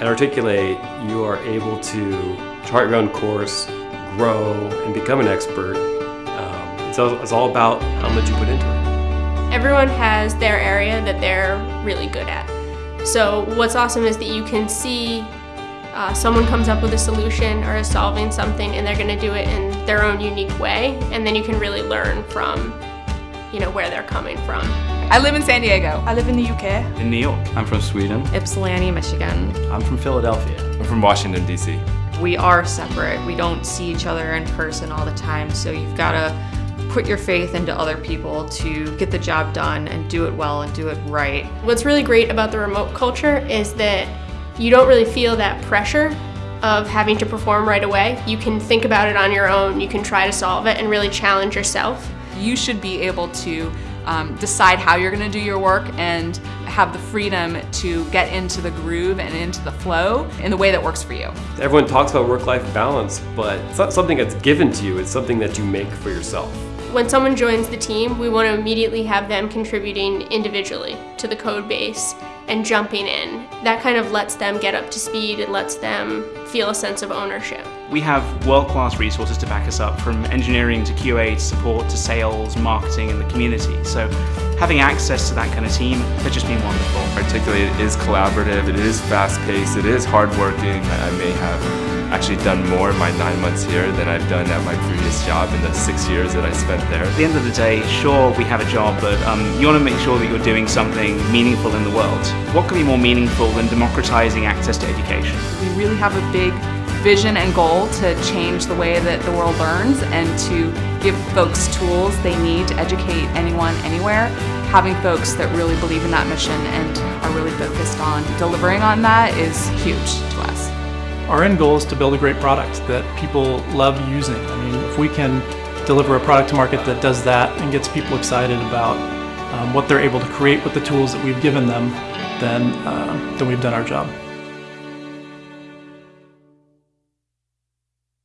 At Articulate, you are able to chart your own course, grow, and become an expert. Um, it's, all, it's all about how much you put into it. Everyone has their area that they're really good at. So what's awesome is that you can see uh, someone comes up with a solution or is solving something and they're going to do it in their own unique way and then you can really learn from you know where they're coming from. I live in San Diego. I live in the UK. In New York. I'm from Sweden. Ypsilanti, Michigan. I'm from Philadelphia. I'm from Washington, D.C. We are separate. We don't see each other in person all the time, so you've got to put your faith into other people to get the job done and do it well and do it right. What's really great about the remote culture is that you don't really feel that pressure of having to perform right away. You can think about it on your own, you can try to solve it and really challenge yourself. You should be able to um, decide how you're going to do your work and have the freedom to get into the groove and into the flow in the way that works for you. Everyone talks about work-life balance, but it's not something that's given to you, it's something that you make for yourself. When someone joins the team, we want to immediately have them contributing individually to the code base and jumping in. That kind of lets them get up to speed, it lets them feel a sense of ownership. We have world-class resources to back us up from engineering to QA to support to sales, marketing and the community. So having access to that kind of team has just been wonderful. Articulate is collaborative, it is fast-paced, it is hard-working. I may have actually done more in my nine months here than I've done at my previous job in the six years that I spent there. At the end of the day, sure, we have a job, but um, you want to make sure that you're doing something meaningful in the world. What could be more meaningful than democratizing access to education? We really have a big vision and goal to change the way that the world learns and to give folks tools they need to educate anyone, anywhere. Having folks that really believe in that mission and are really focused on delivering on that is huge to us. Our end goal is to build a great product that people love using. I mean, if we can deliver a product to market that does that and gets people excited about um, what they're able to create with the tools that we've given them, then, uh, then we've done our job.